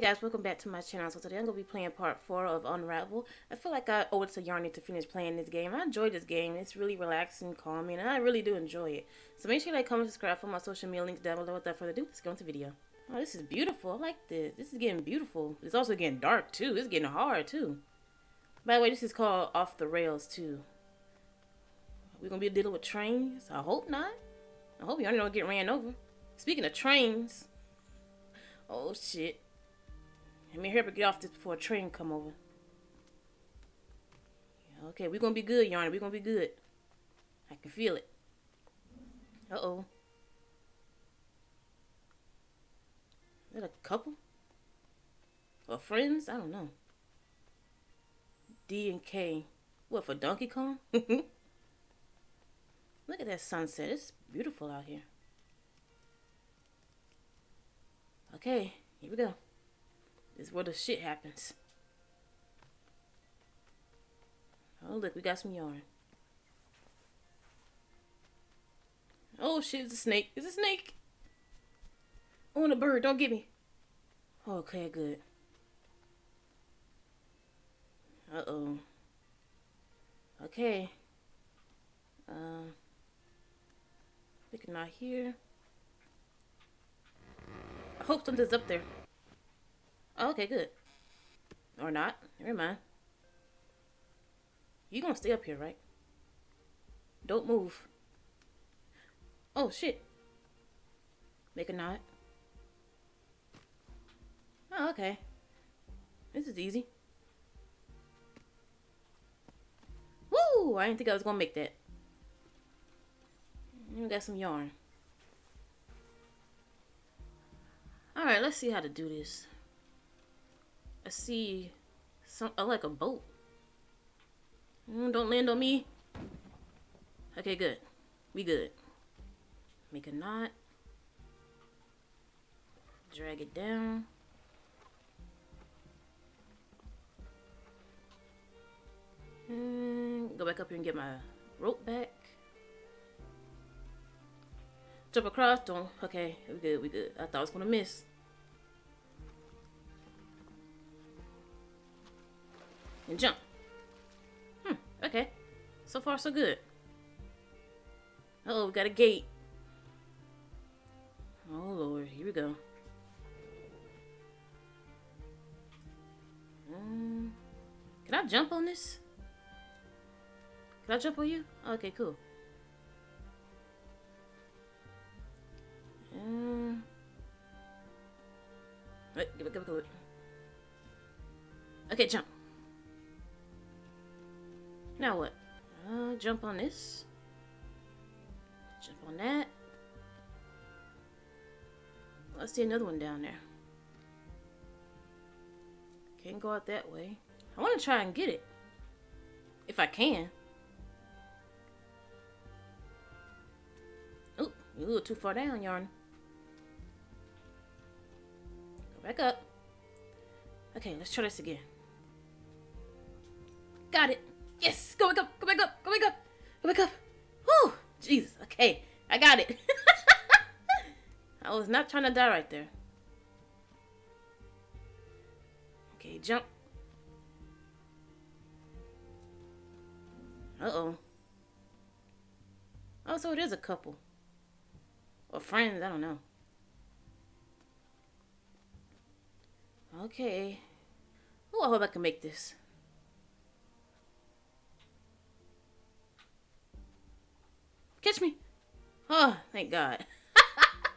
Hey guys, welcome back to my channel. So today I'm going to be playing part 4 of Unravel. I feel like I owe it to Yarny to finish playing this game. I enjoy this game. It's really relaxing, calming, and I really do enjoy it. So make sure you like, comment, subscribe for my social media links down below. Without further ado, let's go into the video. Oh, this is beautiful. I like this. This is getting beautiful. It's also getting dark too. It's getting hard too. By the way, this is called Off the Rails too. We're going to be dealing with trains? I hope not. I hope Yarny don't get ran over. Speaking of trains. Oh shit. Let me hurry up get off this before a train come over. Okay, we're gonna be good, Yarny. We're gonna be good. I can feel it. Uh-oh. Is that a couple? Or friends? I don't know. D and K. What, for Donkey Kong? Look at that sunset. It's beautiful out here. Okay, here we go. Is where the shit happens. Oh, look, we got some yarn. Oh, shit, it's a snake. It's a snake. Oh, and a bird. Don't get me. Okay, good. Uh-oh. Okay. Uh, looking out here. I hope something's up there. Oh, okay, good. Or not. Never mind. You gonna stay up here, right? Don't move. Oh, shit. Make a knot. Oh, okay. This is easy. Woo! I didn't think I was gonna make that. We got some yarn. Alright, let's see how to do this. I see some I like a boat. Mm, don't land on me. Okay, good. We good. Make a knot. Drag it down. And go back up here and get my rope back. Jump across. Don't. Okay, we good. We good. I thought I was gonna miss. And jump. Hmm, okay. So far, so good. Oh, we got a gate. Oh, Lord. Here we go. Um, can I jump on this? Can I jump on you? Okay, cool. Um, wait, give it, give it, give it. Okay, jump. Now what? Uh, jump on this. Jump on that. Let's see another one down there. Can't go out that way. I want to try and get it. If I can. Oh, you're a little too far down, Yarn. Go back up. Okay, let's try this again. Got it. Go back up! Go back up! Go back up! Go back up! Whew! Jesus. Okay. I got it. I was not trying to die right there. Okay, jump. Uh-oh. Oh, so it is a couple. Or friends, I don't know. Okay. Oh, I hope I can make this. Catch me. Oh, thank God.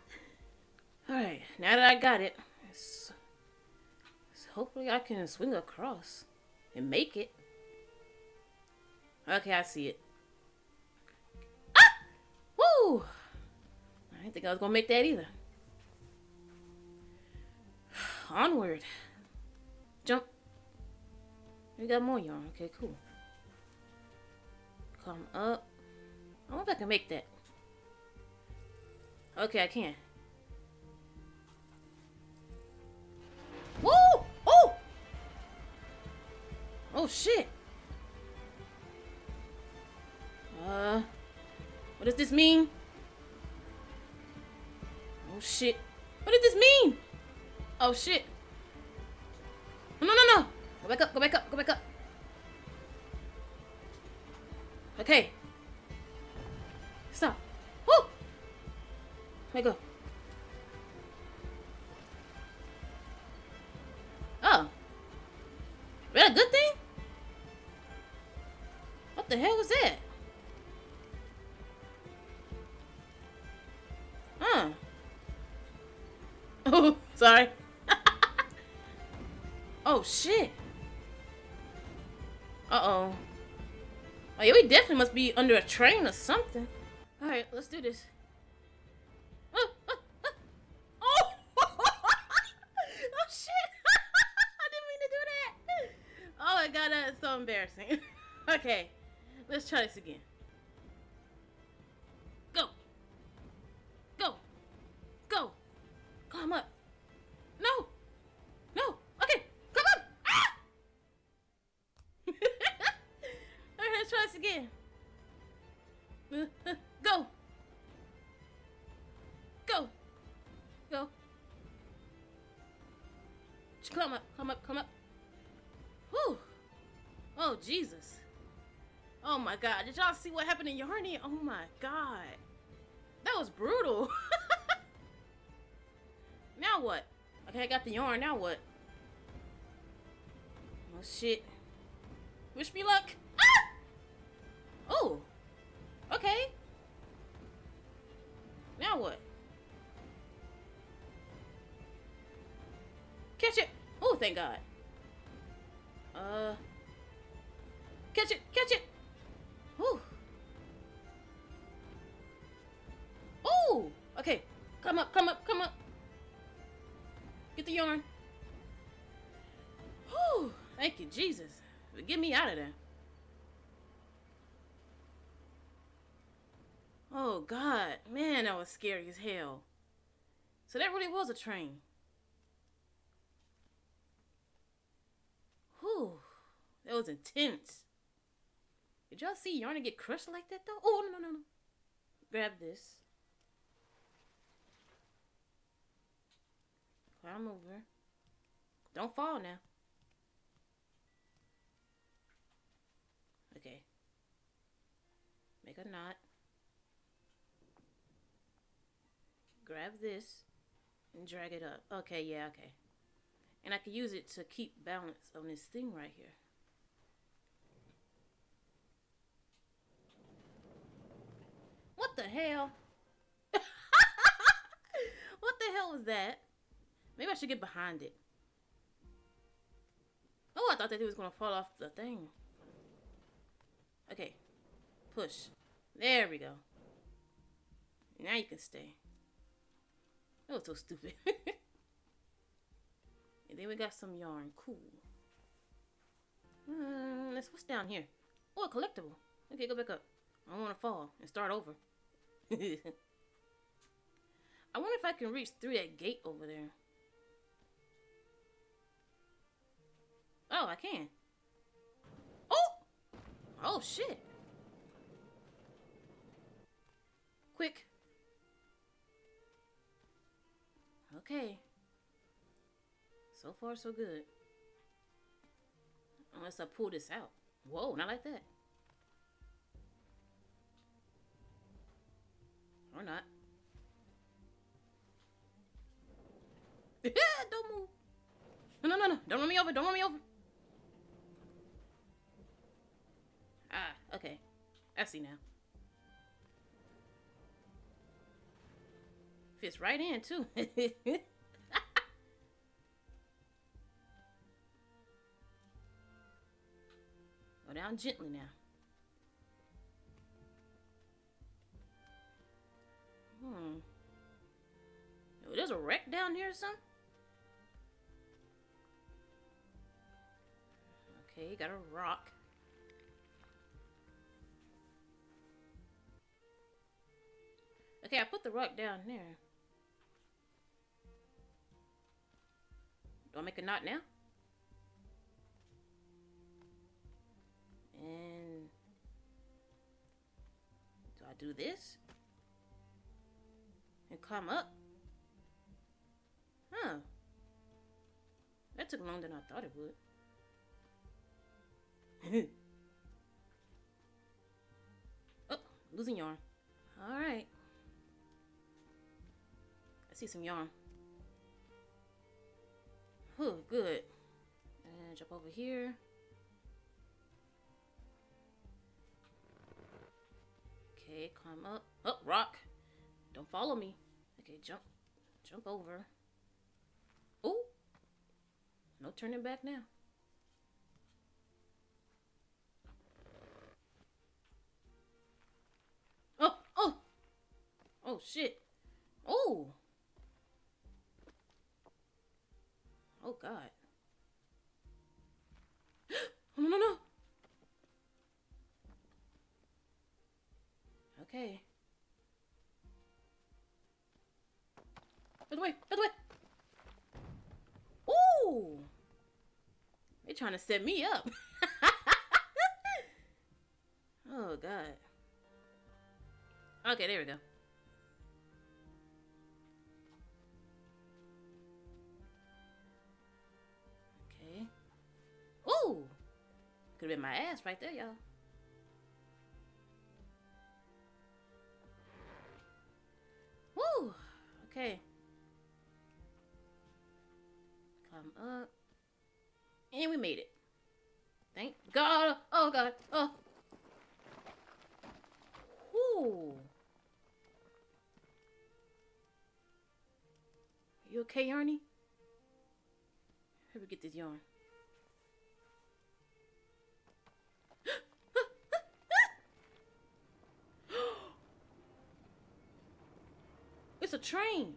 Alright, now that I got it, hopefully I can swing across and make it. Okay, I see it. Ah! Woo! I didn't think I was going to make that either. Onward. Jump. We got more yarn. Okay, cool. Come up. I wonder if I can make that. Okay, I can. Woo! Oh! Oh, shit. Uh, what does this mean? Oh, shit. What does this mean? Oh, shit. No, no, no, no. Go back up, go back up, go back up. Okay. Let go. Oh. Is that a good thing? What the hell was that? Huh. Oh, sorry. oh, shit. Uh-oh. Oh, yeah, we definitely must be under a train or something. Alright, let's do this. God, that is so embarrassing. okay, let's try this again. Go! Go! Go! Climb up! No! No! Okay, come on! Ah! Alright, let's try this again. Go! Go! Go! Come up, come up, come up. Oh, Jesus. Oh my god. Did y'all see what happened in Yarny? Oh my god. That was brutal. now what? Okay, I got the yarn. Now what? Oh shit. Wish me luck. Ah! Oh. Okay. Now what? Catch it! Oh, thank God. Uh. Catch it! Catch it! Whew. Oh! Okay. Come up, come up, come up. Get the yarn. Whew. Thank you, Jesus. Get me out of there. Oh God, man, that was scary as hell. So that really was a train. Whew, that was intense. Did y'all see Yarny get crushed like that though? Oh no no no no! Grab this. Climb over. Don't fall now. Okay. Make a knot. grab this and drag it up. Okay, yeah, okay. And I can use it to keep balance on this thing right here. What the hell? what the hell was that? Maybe I should get behind it. Oh, I thought that it was going to fall off the thing. Okay. Push. There we go. Now you can stay. That was so stupid. and then we got some yarn. Cool. Uh, let's what's down here? Oh, a collectible. Okay, go back up. I don't want to fall and start over. I wonder if I can reach through that gate over there. Oh, I can. Oh! Oh, shit. Quick. Okay. So far, so good. Unless I pull this out. Whoa, not like that. Or not. don't move. No, no, no, no. Don't run me over. Don't run me over. Ah, okay. I see now. Fits right in, too. Go down gently now. Hmm. There's a wreck down here or something? Okay, got a rock. Okay, I put the rock down there. Do I make a knot now? And do I do this? And climb up? Huh. That took longer than I thought it would. oh, losing yarn. All right. I see some yarn. Oh, good. And jump over here. Okay, climb up. Up, oh, rock. Don't follow me. Okay, jump. Jump over. Oh! No turning back now. Oh! Oh! Oh, shit. Oh! Oh, God. Oh, no, no, no! Trying to set me up. oh god. Okay, there we go. Okay. Ooh. Could have been my ass right there, y'all. Woo. Okay. Come up. And we made it. Thank God. Oh, God. Oh. Ooh. You okay, Yarny? Here we get this yarn. it's a train.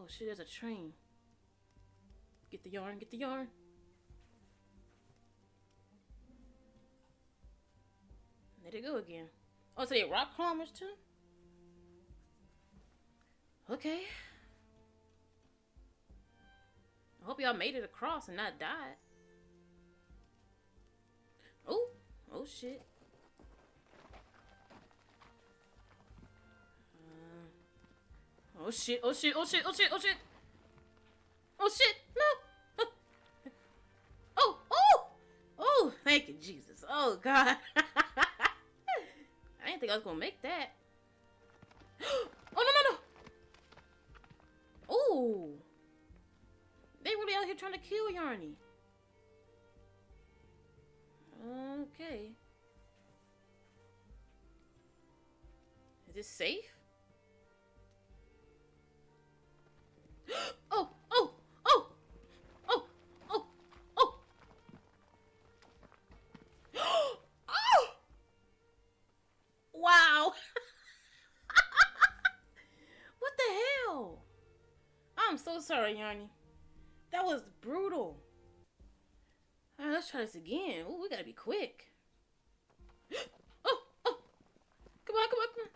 Oh shit, there's a train. Get the yarn, get the yarn. Let it go again. Oh, so they rock climbers too? Okay. I hope y'all made it across and not died. Oh, oh shit. Oh shit, oh shit, oh shit, oh shit, oh shit. Oh shit, no. Oh, oh, oh, thank you, Jesus. Oh God. I didn't think I was gonna make that. Oh no, no, no. Oh. They really out here trying to kill Yarny. Okay. Is this safe? So sorry, Yarny. That was brutal. Right, let's try this again. Ooh, we gotta be quick. oh, oh. Come on, come on, come on.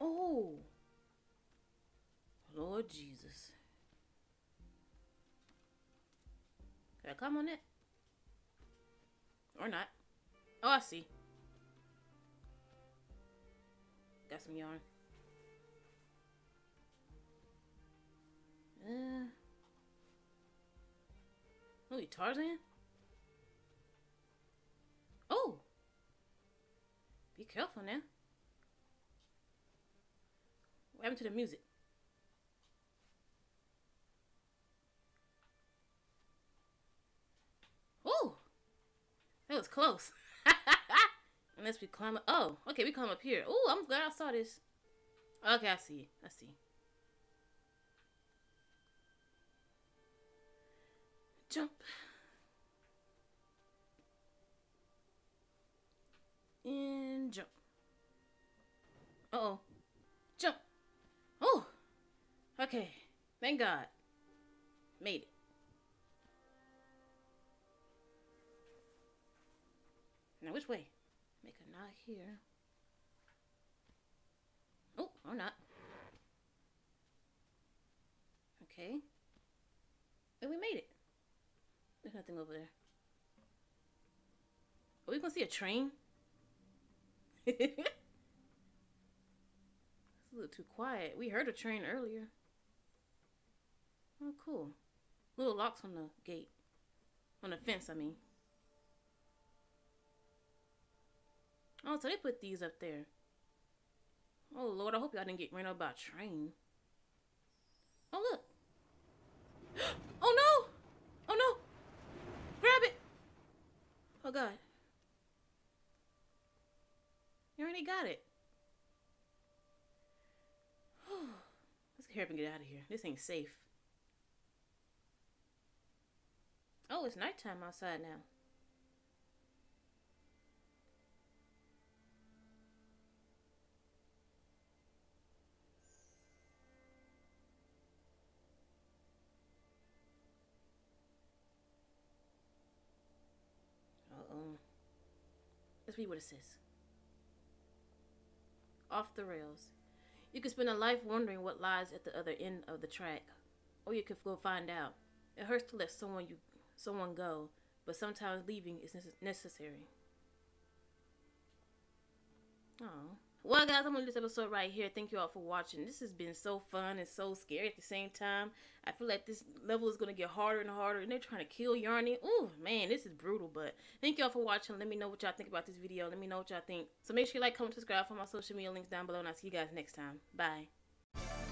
Oh. Lord Jesus. Can I climb on it? Or not. Oh, I see. Got some yarn. Uh. Oh, Tarzan? Oh! Be careful now. What happened to the music? That was close. Unless we climb up. Oh, okay, we climb up here. Oh, I'm glad I saw this. Okay, I see. I see. Jump. And jump. Uh oh Jump. Oh. Okay. Thank God. Made it. Now which way? Make a knot here. Oh, or not. Okay. And we made it. There's nothing over there. Are we gonna see a train? it's a little too quiet. We heard a train earlier. Oh, cool. Little locks on the gate. On the fence, I mean. Oh, so they put these up there. Oh, Lord, I hope y'all didn't get ran over by a train. Oh, look. Oh, no. Oh, no. Grab it. Oh, God. You already got it. Let's hurry up and get out of here. This ain't safe. Oh, it's nighttime outside now. Let's what it says. Off the rails. You could spend a life wondering what lies at the other end of the track, or you could go find out. It hurts to let someone you someone go, but sometimes leaving is necessary. Oh. Well, guys, I'm going to this episode right here. Thank you all for watching. This has been so fun and so scary at the same time. I feel like this level is going to get harder and harder, and they're trying to kill Yarny. Ooh, man, this is brutal, but thank you all for watching. Let me know what y'all think about this video. Let me know what y'all think. So make sure you like, comment, subscribe for my social media links down below, and I'll see you guys next time. Bye.